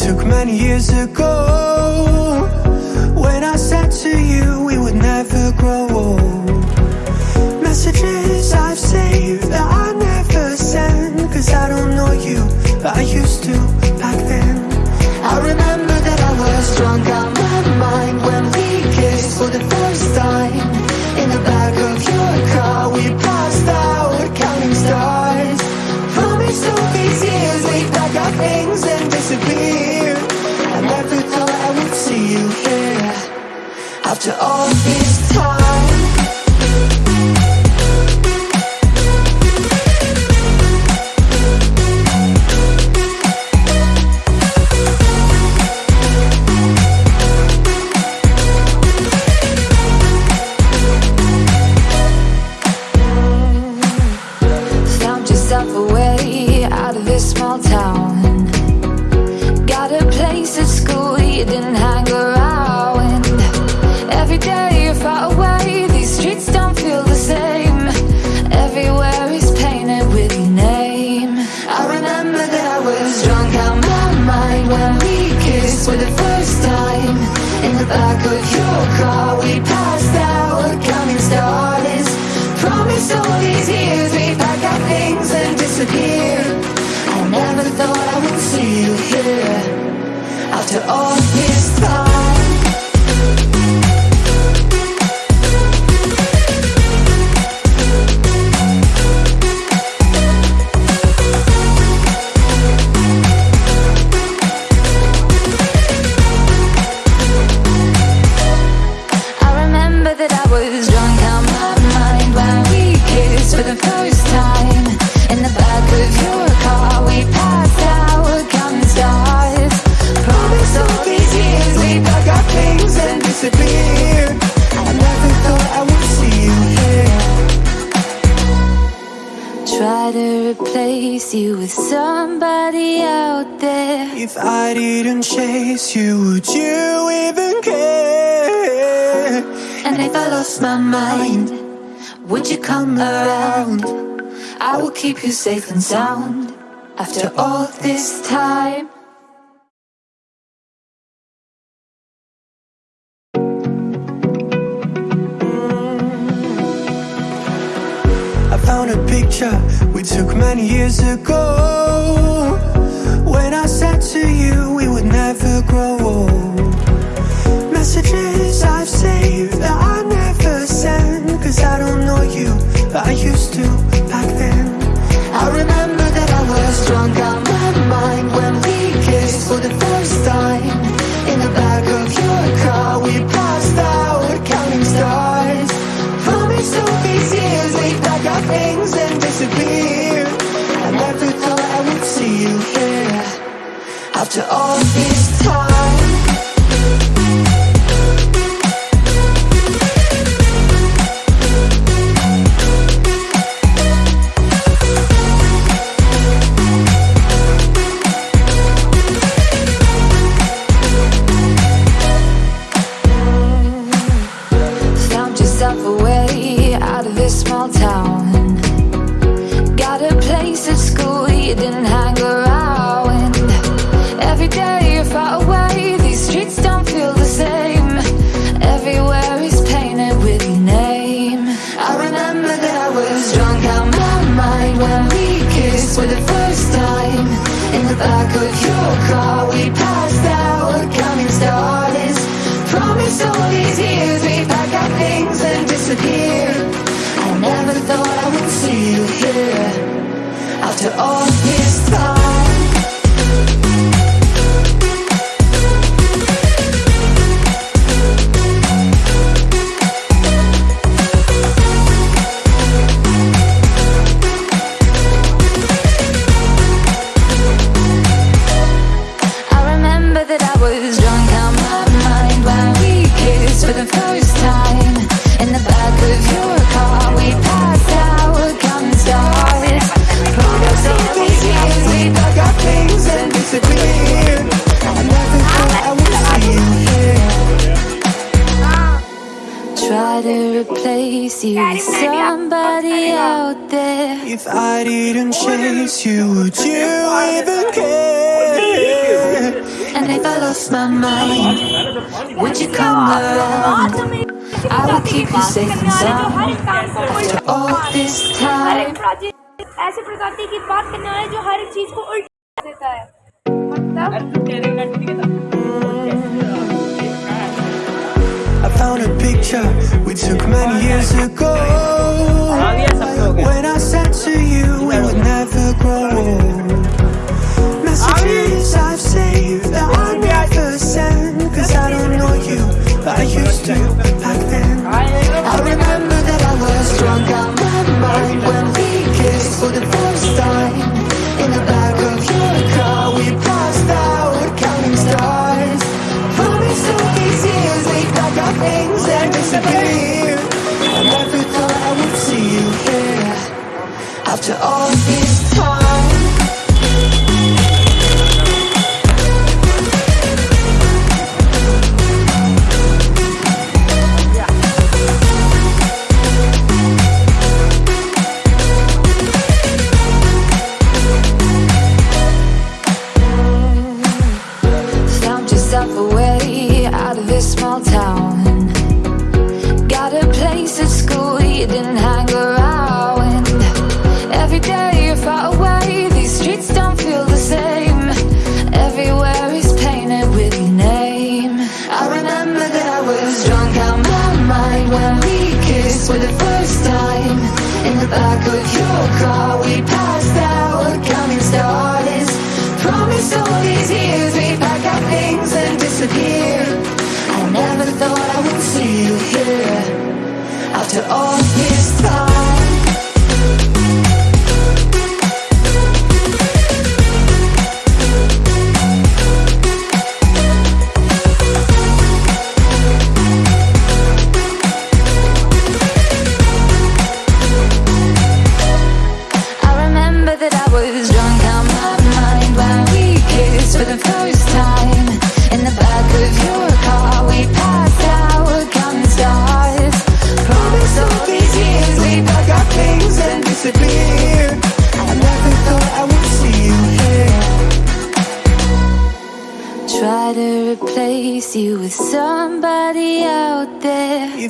took many years ago. to all of you. Try to replace you with somebody out there If I didn't chase you, would you even care? And if I lost my mind, would you come around? I will keep you safe and sound After all this time picture we took many years ago. When I said to you you here after all this time. kiss for the first time In the back of your car We passed our coming stars. Promise, all these years We'd pack our things and disappear. I never thought I would see you here. After all If I didn't chase you, would you even care? And if I lost my mind, would you come around? I will keep you safe and sound after all this time. ऐसे प्रकार की बात करने वाले जो हर चीज को उल्टा देता है मतलब picture we took many years ago. When I said to you we would never grow old. Messages I've saved that I never send. Cause I don't know you, but I way out of this small town. Got a place at school you didn't hang around. Every day you're far away, these streets don't feel the same. Everywhere is painted with your name. I remember that I was drunk out my mind when we kissed for the first time. In the back of your car, things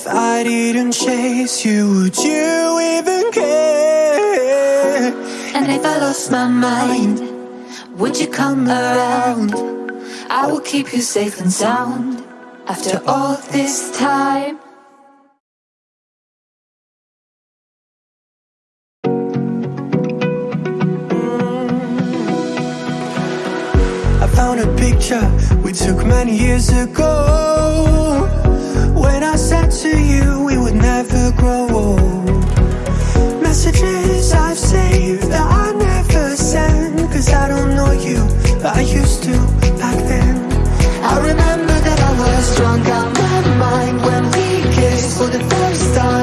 If I didn't chase you, would you even care? And if I lost my mind, would you come around? I will keep you safe and sound after all this time. I found a picture we took many years ago. The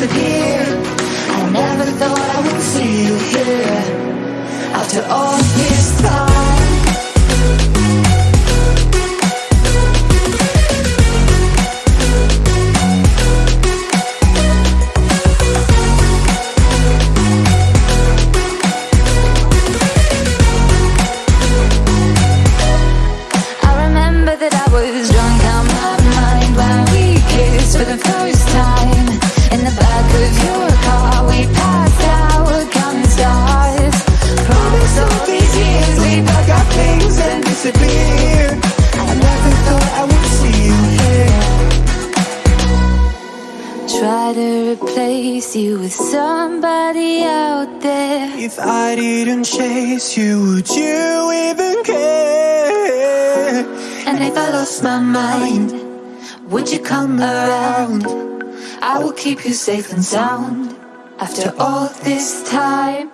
disappear. I never thought I would see you here after all I never thought I would see you here Try to replace you with somebody out there If I didn't chase you, would you even care? And if I lost my mind, would you come around? I will keep you safe and sound After all this time